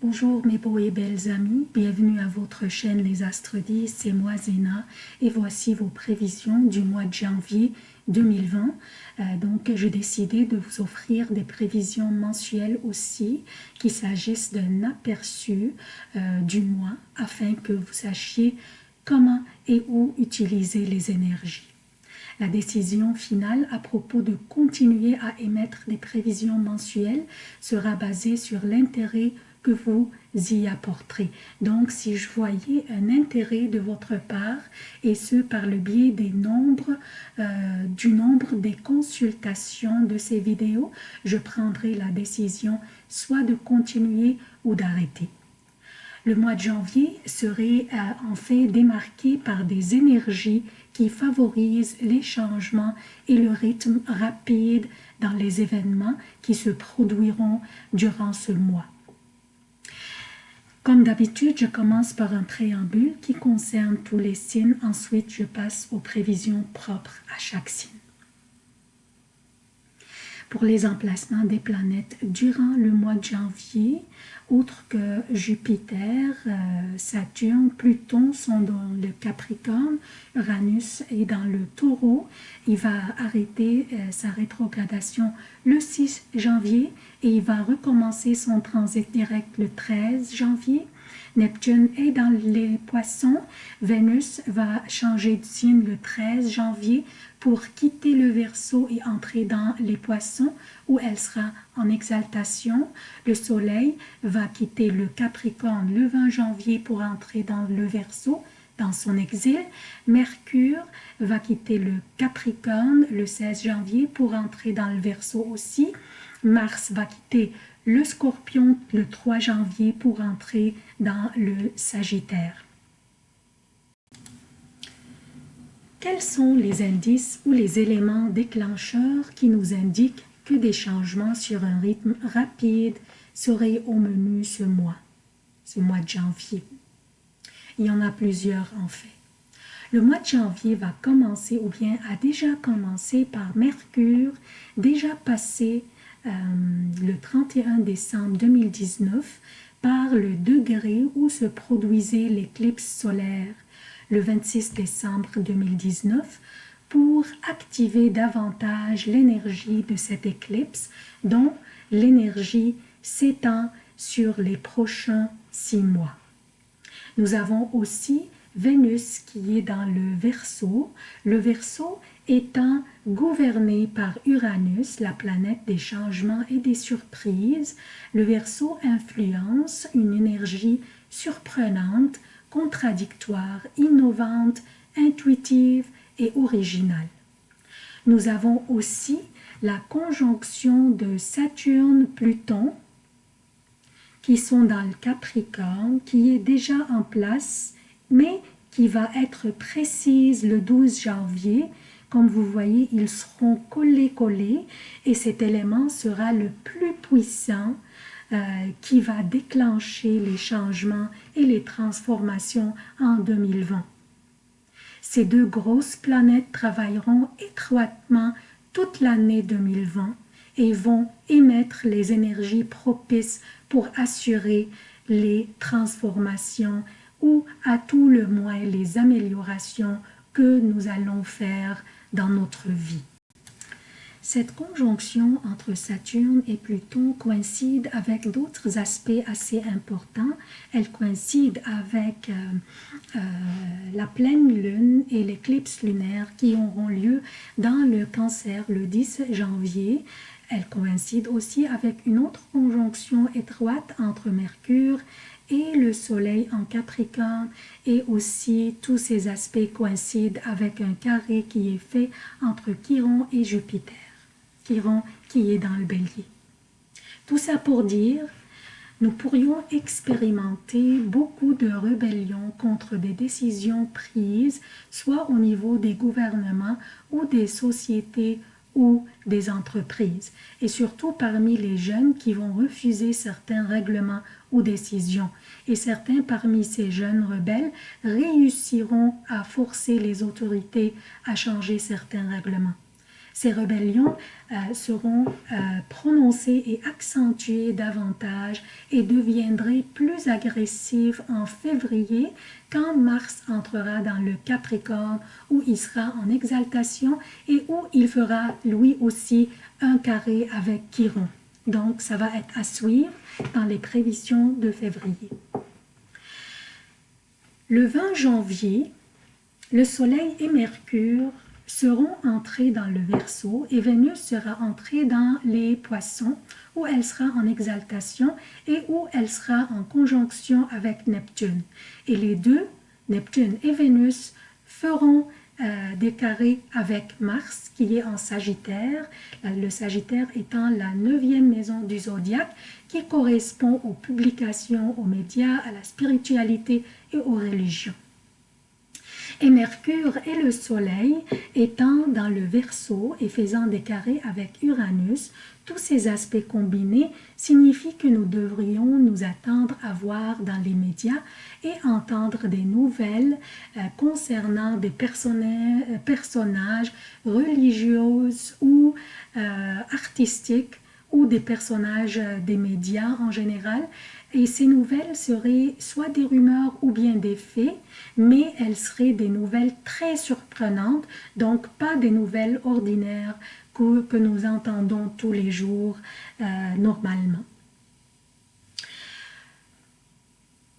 Bonjour mes beaux et belles amis, bienvenue à votre chaîne Les Astres 10, c'est moi Zéna et voici vos prévisions du mois de janvier 2020. Euh, donc j'ai décidé de vous offrir des prévisions mensuelles aussi, qu'il s'agisse d'un aperçu euh, du mois afin que vous sachiez comment et où utiliser les énergies. La décision finale à propos de continuer à émettre des prévisions mensuelles sera basée sur l'intérêt vous y apporterez. Donc, si je voyais un intérêt de votre part, et ce par le biais des nombres, euh, du nombre des consultations de ces vidéos, je prendrai la décision soit de continuer ou d'arrêter. Le mois de janvier serait euh, en fait démarqué par des énergies qui favorisent les changements et le rythme rapide dans les événements qui se produiront durant ce mois. Comme d'habitude, je commence par un préambule qui concerne tous les signes. Ensuite, je passe aux prévisions propres à chaque signe. Pour les emplacements des planètes durant le mois de janvier, outre que Jupiter, euh, Saturne, Pluton sont dans le Capricorne, Uranus est dans le Taureau. Il va arrêter euh, sa rétrogradation le 6 janvier et il va recommencer son transit direct le 13 janvier. Neptune est dans les poissons. Vénus va changer de signe le 13 janvier pour quitter le Verseau et entrer dans les poissons où elle sera en exaltation. Le Soleil va quitter le Capricorne le 20 janvier pour entrer dans le Verseau dans son exil. Mercure va quitter le Capricorne le 16 janvier pour entrer dans le Verseau aussi. Mars va quitter le Scorpion le 3 janvier pour entrer dans le Sagittaire. Quels sont les indices ou les éléments déclencheurs qui nous indiquent que des changements sur un rythme rapide seraient au menu ce mois, ce mois de janvier? Il y en a plusieurs en fait. Le mois de janvier va commencer ou bien a déjà commencé par Mercure, déjà passé euh, le 31 décembre 2019 par le degré où se produisait l'éclipse solaire le 26 décembre 2019 pour activer davantage l'énergie de cette éclipse dont l'énergie s'étend sur les prochains six mois. Nous avons aussi Vénus qui est dans le Verseau, le Verseau étant gouverné par Uranus, la planète des changements et des surprises, le Verseau influence une énergie surprenante contradictoire, innovante, intuitive et originale. Nous avons aussi la conjonction de Saturne-Pluton qui sont dans le Capricorne, qui est déjà en place, mais qui va être précise le 12 janvier. Comme vous voyez, ils seront collés-collés et cet élément sera le plus puissant euh, qui va déclencher les changements et les transformations en 2020. Ces deux grosses planètes travailleront étroitement toute l'année 2020 et vont émettre les énergies propices pour assurer les transformations ou à tout le moins les améliorations que nous allons faire dans notre vie. Cette conjonction entre Saturne et Pluton coïncide avec d'autres aspects assez importants. Elle coïncide avec euh, euh, la pleine lune et l'éclipse lunaire qui auront lieu dans le cancer le 10 janvier. Elle coïncide aussi avec une autre conjonction étroite entre Mercure et le soleil en Capricorne. Et aussi tous ces aspects coïncident avec un carré qui est fait entre Chiron et Jupiter. Qui est dans le bélier. Tout ça pour dire, nous pourrions expérimenter beaucoup de rébellions contre des décisions prises, soit au niveau des gouvernements ou des sociétés ou des entreprises, et surtout parmi les jeunes qui vont refuser certains règlements ou décisions. Et certains parmi ces jeunes rebelles réussiront à forcer les autorités à changer certains règlements. Ces rébellions euh, seront euh, prononcées et accentuées davantage et deviendraient plus agressives en février quand Mars entrera dans le Capricorne où il sera en exaltation et où il fera lui aussi un carré avec Chiron. Donc ça va être à suivre dans les prévisions de février. Le 20 janvier, le Soleil et Mercure seront entrés dans le Verseau et Vénus sera entrée dans les Poissons où elle sera en exaltation et où elle sera en conjonction avec Neptune. Et les deux, Neptune et Vénus, feront euh, avec Mars qui est en Sagittaire, le Sagittaire étant la neuvième maison du zodiaque qui correspond aux publications, aux médias, à la spiritualité et aux religions et Mercure et le Soleil étant dans le Verseau et faisant des carrés avec Uranus, tous ces aspects combinés signifient que nous devrions nous attendre à voir dans les médias et entendre des nouvelles euh, concernant des euh, personnages religieux ou euh, artistiques ou des personnages des médias en général et ces nouvelles seraient soit des rumeurs ou bien des faits, mais elles seraient des nouvelles très surprenantes, donc pas des nouvelles ordinaires que, nous entendons tous les jours euh, normalement.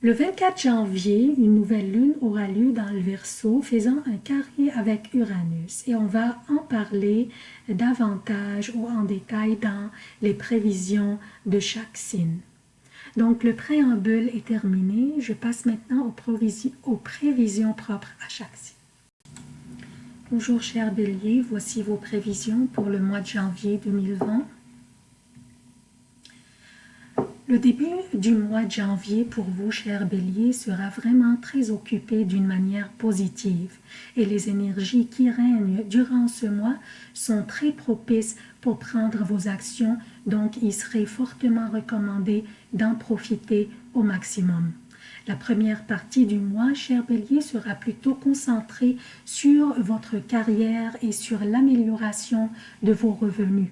Le 24 janvier, une nouvelle lune aura lieu dans le Verseau, faisant un carré avec Uranus. Et on va en parler davantage ou en détail dans les prévisions de chaque signe. Donc, le préambule est terminé. Je passe maintenant aux, prévisions, propres à chaque signe. Bonjour chers béliers, voici vos prévisions pour le mois de janvier 2020. Le début du mois de janvier pour vous, chers béliers, sera vraiment très occupé d'une manière positive. Et les énergies qui règnent durant ce mois sont très propices pour prendre vos actions, donc il serait fortement recommandé d'en profiter au maximum. La première partie du mois, cher bélier, sera plutôt concentrée sur votre carrière et sur l'amélioration de vos revenus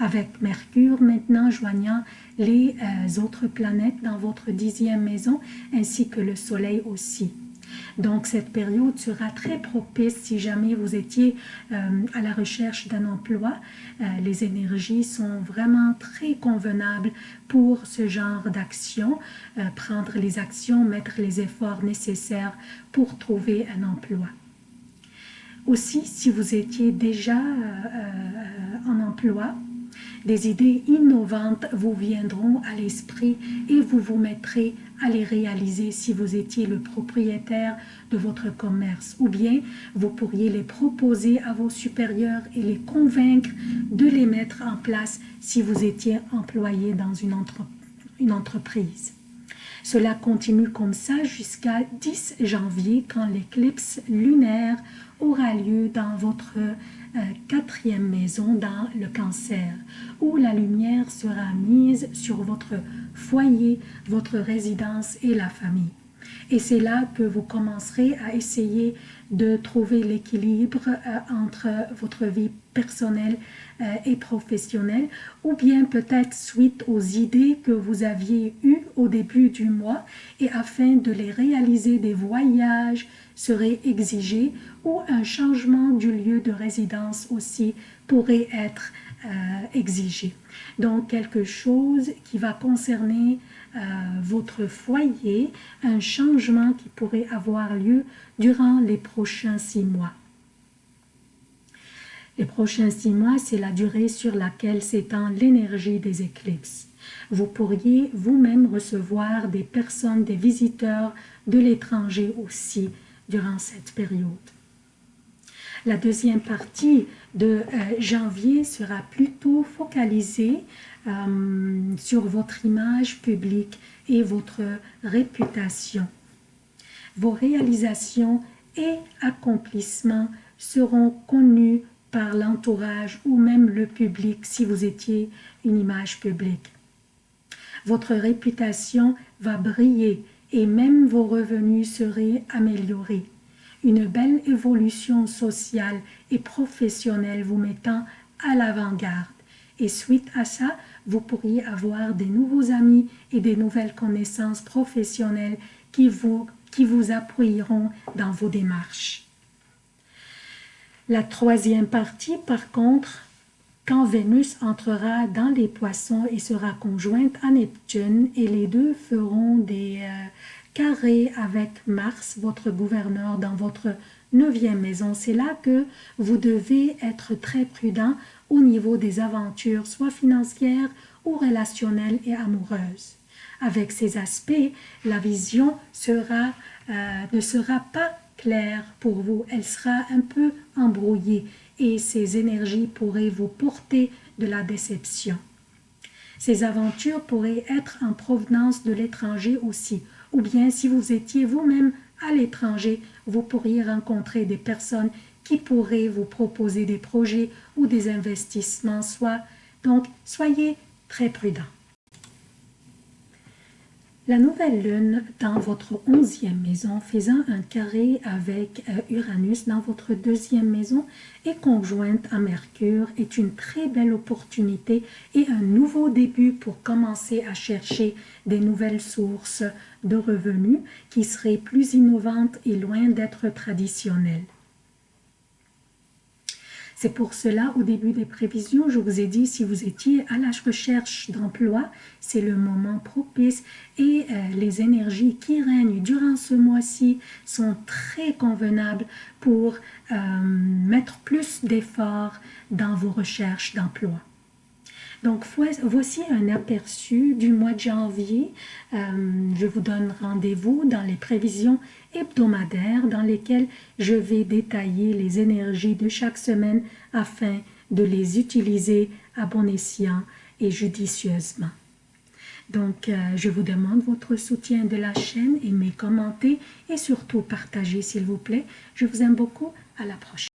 avec Mercure maintenant joignant les euh, autres planètes dans votre dixième maison, ainsi que le Soleil aussi. Donc cette période sera très propice si jamais vous étiez euh, à la recherche d'un emploi. Euh, les énergies sont vraiment très convenables pour ce genre d'action, prendre les actions, mettre les efforts nécessaires pour trouver un emploi. Aussi, si vous étiez déjà en emploi, des idées innovantes vous viendront à l'esprit et vous vous mettrez à les réaliser si vous étiez le propriétaire de votre commerce ou bien vous pourriez les proposer à vos supérieurs et les convaincre de les mettre en place si vous étiez employé dans une, entreprise. Cela continue comme ça jusqu'à 10 janvier quand l'éclipse lunaire aura lieu dans votre euh, quatrième maison dans le cancer, où la lumière sera mise sur votre foyer, votre résidence et la famille. Et c'est là que vous commencerez à essayer de trouver l'équilibre euh, entre votre vie personnelle euh, et professionnelle, ou bien peut-être suite aux idées que vous aviez eues au début du mois, et afin de les réaliser, des voyages seraient exigés, ou un changement du lieu de résidence aussi pourrait être euh, exigé. Donc quelque chose qui va concerner euh, votre foyer, un changement qui pourrait avoir lieu durant les prochains six mois. Les prochains six mois, c'est la durée sur laquelle s'étend l'énergie des éclipses. Vous pourriez vous-même recevoir des personnes, des visiteurs de l'étranger aussi durant cette période. La deuxième partie de euh, janvier sera plutôt focalisée euh, sur votre image publique et votre réputation. Vos réalisations et accomplissements seront connus par l'entourage ou même le public si vous étiez une image publique. Votre réputation va briller et même vos revenus seraient améliorés. une belle évolution sociale et professionnelle vous mettant à l'avant-garde. Et suite à ça, vous pourriez avoir des nouveaux amis et des nouvelles connaissances professionnelles qui vous, qui vous appuieront dans vos démarches. La troisième partie, par contre, quand Vénus entrera dans les poissons et sera conjointe à Neptune, et les deux feront des euh, carrés avec Mars, votre gouverneur, dans votre neuvième maison. C'est là que vous devez être très prudent au niveau des aventures, soit financières ou relationnelles et amoureuses. Avec ces aspects, la vision sera, euh, ne sera pas claire pour vous, elle sera un peu embrouillée et ces énergies pourraient vous porter de la déception. Ces aventures pourraient être en provenance de l'étranger aussi, ou bien si vous étiez vous-même à l'étranger, vous pourriez rencontrer des personnes qui pourraient vous proposer des projets ou des investissements, soit donc soyez très prudents. La nouvelle lune dans votre onzième maison, faisant un carré avec euh, Uranus dans votre deuxième maison et conjointe à Mercure, est une très belle opportunité et un nouveau début pour commencer à chercher des nouvelles sources de revenus qui seraient plus innovantes et loin d'être traditionnelles. C'est pour cela, au début des prévisions, je vous ai dit, si vous étiez à la recherche d'emploi, c'est le moment propice et euh, les énergies qui règnent durant ce mois-ci sont très convenables pour euh, mettre plus d'efforts dans vos recherches d'emploi. Donc, voici un aperçu du mois de janvier. Euh, je vous donne rendez-vous dans les prévisions hebdomadaires dans lesquelles je vais détailler les énergies de chaque semaine afin de les utiliser à bon escient et judicieusement. Donc, euh, je vous demande votre soutien de la chaîne, aimez, commentez et surtout partagez s'il vous plaît. Je vous aime beaucoup. À la prochaine.